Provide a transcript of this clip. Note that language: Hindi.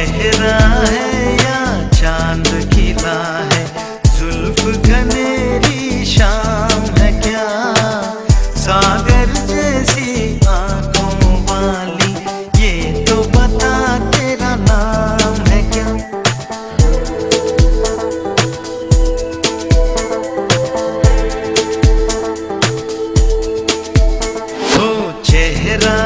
चेहरा है या चाँद खिला है जुल्फ घनेरी शाम है क्या? सागर जैसी आँखों वाली, ये तो बता तेरा नाम है क्या? ओ चेहरा